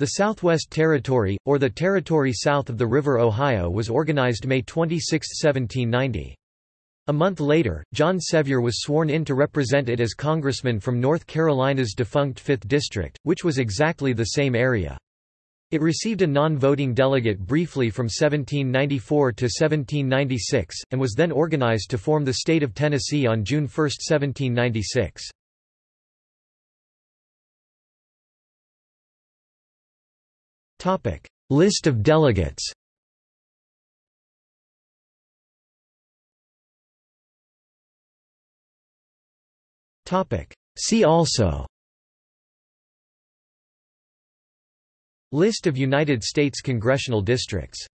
The Southwest Territory, or the territory south of the River Ohio was organized May 26, 1790. A month later, John Sevier was sworn in to represent it as congressman from North Carolina's defunct 5th District, which was exactly the same area. It received a non-voting delegate briefly from 1794 to 1796, and was then organized to form the state of Tennessee on June 1, 1796. List of delegates. See also. List of United States congressional districts